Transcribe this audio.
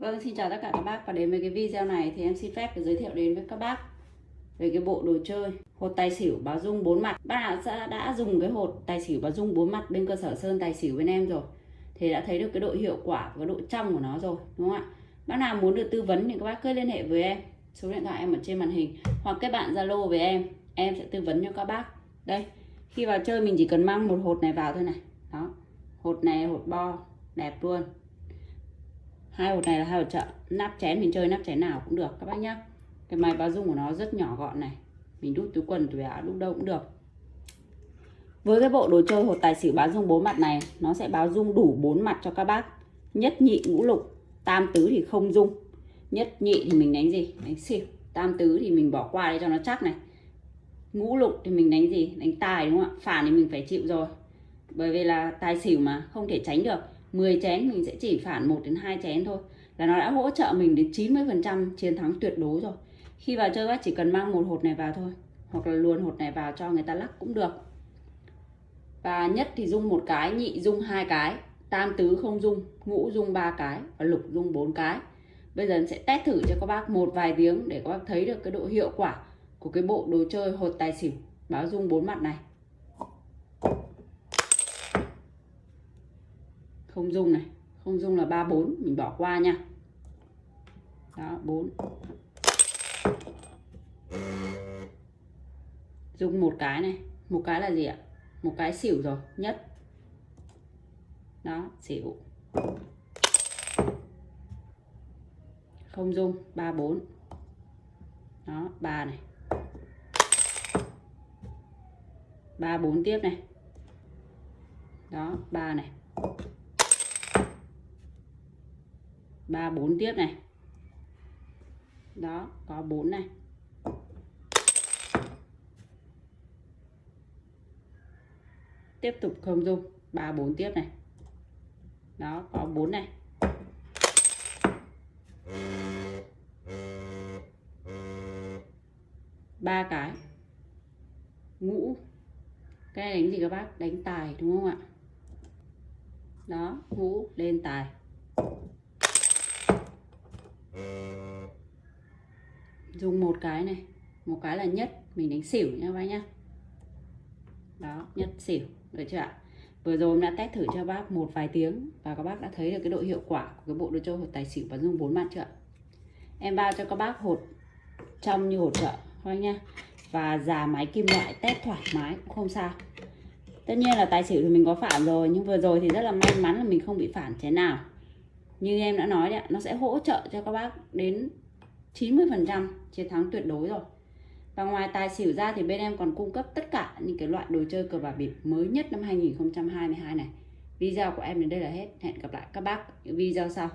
Vâng, xin chào tất cả các bác. Và đến với cái video này thì em xin phép được giới thiệu đến với các bác về cái bộ đồ chơi hột tài xỉu báo dung bốn mặt. Bác nào đã, đã dùng cái hột tài xỉu báo dung bốn mặt bên cơ sở sơn tài xỉu bên em rồi. Thì đã thấy được cái độ hiệu quả và độ trong của nó rồi đúng không ạ? Bác nào muốn được tư vấn thì các bác cứ liên hệ với em. Số điện thoại em ở trên màn hình. Hoặc kết bạn Zalo với em. Em sẽ tư vấn cho các bác. Đây khi vào chơi mình chỉ cần mang một hột này vào thôi này. Đó hột này hột bo đẹp luôn hai hột này là hai hột chợ. Nắp chén mình chơi nắp chén nào cũng được, các bác nhá. Cái máy báo dung của nó rất nhỏ gọn này. Mình đút túi quần, túi áo đút đâu cũng được. Với cái bộ đồ chơi hột tài xỉu báo dung bốn mặt này, nó sẽ báo dung đủ bốn mặt cho các bác. Nhất nhị ngũ lục, tam tứ thì không dung. Nhất nhị thì mình đánh gì? Đánh xỉu. Tam tứ thì mình bỏ qua để cho nó chắc này. Ngũ lục thì mình đánh gì? Đánh tài đúng không ạ? Phản thì mình phải chịu rồi. Bởi vì là tài xỉu mà, không thể tránh được. 10 chén mình sẽ chỉ phản 1 đến 2 chén thôi. Là nó đã hỗ trợ mình đến 90% chiến thắng tuyệt đối rồi. Khi vào chơi bác chỉ cần mang một hột này vào thôi. Hoặc là luồn hột này vào cho người ta lắc cũng được. Và nhất thì dung một cái, nhị dung hai cái, tam tứ không dung, ngũ dung ba cái và lục dung bốn cái. Bây giờ sẽ test thử cho các bác một vài tiếng để các bác thấy được cái độ hiệu quả của cái bộ đồ chơi hột tài xỉu. Báo dung bốn mặt này. Không dung này. Không dung là 34 mình bỏ qua nha. Đó 4 dùng một cái này. Một cái là gì ạ? Một cái xỉu rồi. Nhất. Đó, xỉu. Không dung. 34 đó 3 này. 34 tiếp này. Đó 3 này. Ba, bốn tiếp này. Đó, có bốn này. Tiếp tục không dung, ba, bốn tiếp này. Đó, có bốn này. Ba cái. Ngũ. Cái này đánh gì các bác? Đánh tài, đúng không ạ? Đó, ngũ, lên tài dùng một cái này. Một cái là nhất. Mình đánh xỉu nha bác nhá. Đó, nhất xỉu. Được chưa ạ? Vừa rồi em đã test thử cho bác một vài tiếng và các bác đã thấy được cái độ hiệu quả của cái bộ đồ chơi hột tài xỉu và dùng bốn mặt chưa em bao cho các bác hột trong như hột chợ thôi nha và già máy kim loại, test thoải mái cũng không sao. Tất nhiên là tài xỉu thì mình có phản rồi, nhưng vừa rồi thì rất là may mắn là mình không bị phản thế nào như em đã nói đấy nó sẽ hỗ trợ cho các bác đến 90% chiến thắng tuyệt đối rồi. Và ngoài tài xỉu ra thì bên em còn cung cấp tất cả những cái loại đồ chơi cờ bạc bịp mới nhất năm 2022 này. Video của em đến đây là hết. Hẹn gặp lại các bác những video sau.